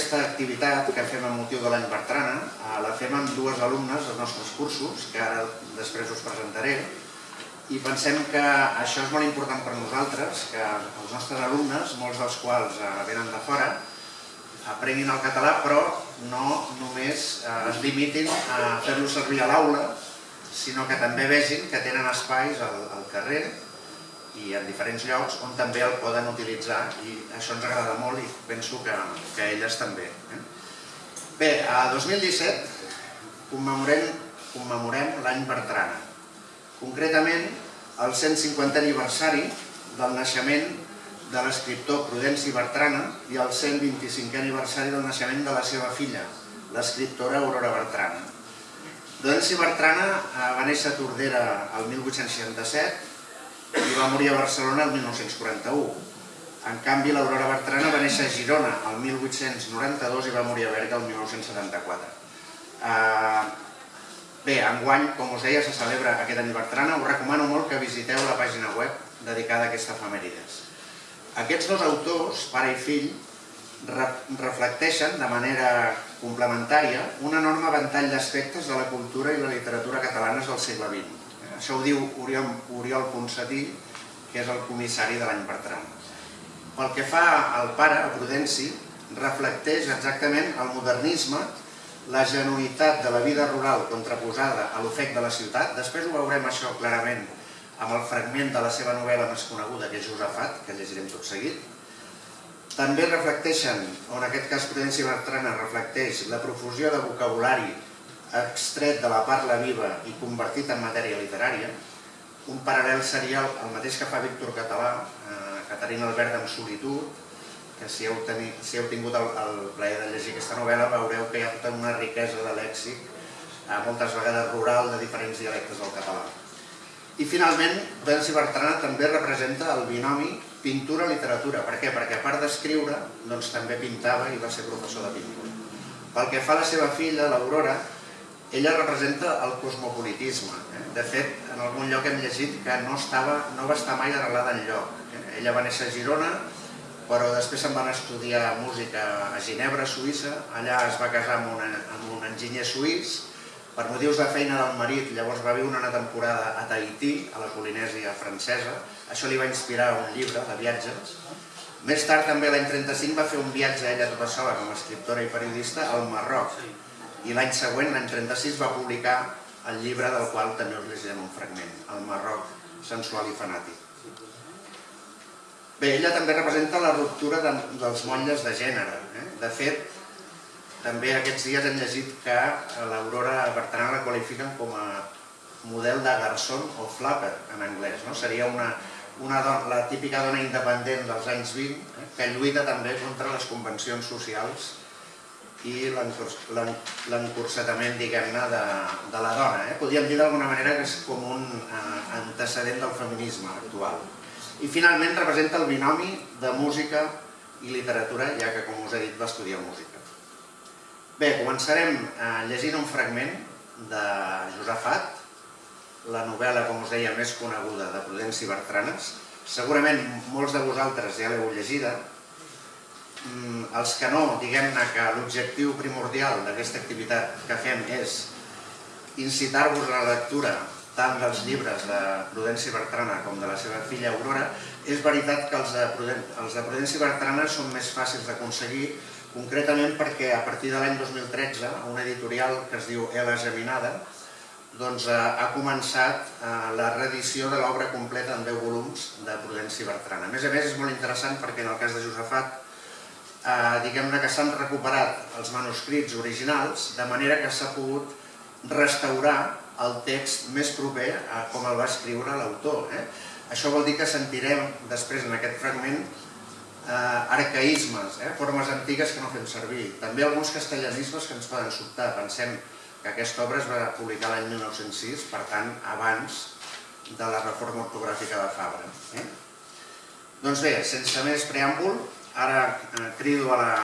aquesta activitat que fem amb motiu de l'any Bertrana eh, la fem amb dues alumnes dels nostres cursos, que ara després us presentaré, i pensem que això és molt important per nosaltres, que els nostres alumnes, molts dels quals eh, venen de fora, aprenguin el català, però no només eh, es limitin a fer-lo servir a l'aula, sinó que també vegin que tenen espais al, al carrer i en diferents llocs on també el poden utilitzar i això ens agrada molt i penso que, que elles també. Eh? Bé, a 2017 commemorem, commemorem l'any Bertrana, concretament el 150 aniversari del naixement de l'escriptor Prudenci Bertrana i el 125 aniversari del naixement de la seva filla, l'escriptora Aurora Bertrana. Prudenci Bertrana eh, va néixer a Tordera el 1867 i va morir a Barcelona el 1941. En canvi, l'Aurora Bertrana va néixer a Girona el 1892 i va morir a Berga el 1974. Uh, bé, enguany, com us deia, se celebra aquest any Bertrana. Us recomano molt que visiteu la pàgina web dedicada a aquesta efemèrides. Aquests dos autors, pare i fill, reflecteixen de manera complementària un enorme ventall d'aspectes de la cultura i la literatura catalanes del segle XX això ho diu Oriol, Oriol Ponsatí, que és el comissari de l'any Bertran. Pel que fa al pare, a Prudenci, reflecteix exactament el modernisme, la genuïtat de la vida rural contraposada a l'ofec de la ciutat. Després ho veurem això clarament amb el fragment de la seva novel·la més coneguda, que és Josafat, que llegirem tot seguit. També reflecteixen, o en aquest cas Prudenci Bertrana reflecteix la profusió de vocabulari extret de la parla viva i convertit en matèria literària. Un paral·lel seria el mateix que fa Víctor Català, eh, Caterina Albert en solitud, que si heu, teni, si heu tingut el, el plaer de llegir aquesta novel·la veureu que hi ha tota una riquesa de lèxic, eh, moltes vegades rural, de diferents dialectes del català. I finalment, Belsi Bertrana també representa el binomi pintura-literatura. Per què? Perquè a part d'escriure, doncs també pintava i va ser professor de pintura. Pel que fa a la seva filla, l'Aurora, ella representa el cosmopolitisme. Eh? De fet, en algun lloc hem llegit que no, estava, no va estar mai arrelada en lloc. Eh? Ella va néixer a Girona, però després se'n van estudiar música a Ginebra, Suïssa. Allà es va casar amb, una, amb un enginyer suís. Per motius de feina del marit, llavors va viure una temporada a Tahití, a la Polinèsia francesa. Això li va inspirar un llibre de viatges. Més tard, també l'any 35, va fer un viatge ella tota sola, com a escriptora i periodista, al Marroc i l'any següent, l'any 36, va publicar el llibre del qual també us llegirem un fragment, El Marroc sensual i fanàtic. Bé, ella també representa la ruptura de, dels motlles de gènere. Eh? De fet, també aquests dies hem llegit que l'Aurora Bertran la qualifiquen com a model de garçon o flapper en anglès. No? Seria una, una dona, la típica dona independent dels anys 20 eh? que lluita també contra les convencions socials i l'encursetament, diguem-ne, de, de la dona. Eh? Podríem dir d'alguna manera que és com un eh, antecedent del feminisme actual. I finalment representa el binomi de música i literatura, ja que, com us he dit, va estudiar música. Bé, començarem eh, llegint un fragment de Josafat, la novel·la, com us deia, més coneguda de Prudenci Bertranes. Segurament molts de vosaltres ja l'heu llegida, els que no, diguem-ne que l'objectiu primordial d'aquesta activitat que fem és incitar-vos a la lectura tant dels llibres de Prudenci Bertrana com de la seva filla Aurora, és veritat que els de, els de Prudenci Bertrana són més fàcils d'aconseguir, concretament perquè a partir de l'any 2013, una editorial que es diu Ela Geminada, doncs, eh, ha començat eh, la reedició de l'obra completa en 10 volums de Prudenci Bertrana. A més a més, és molt interessant perquè en el cas de Josefat eh, diguem-ne que s'han recuperat els manuscrits originals, de manera que s'ha pogut restaurar el text més proper a com el va escriure l'autor. Eh? Això vol dir que sentirem després en aquest fragment eh, arcaïsmes, eh? formes antigues que no fem servir. També alguns castellanismes que ens poden sobtar. Pensem que aquesta obra es va publicar l'any 1906, per tant, abans de la reforma ortogràfica de Fabra. Eh? Doncs bé, sense més preàmbul, Ara eh, crido a la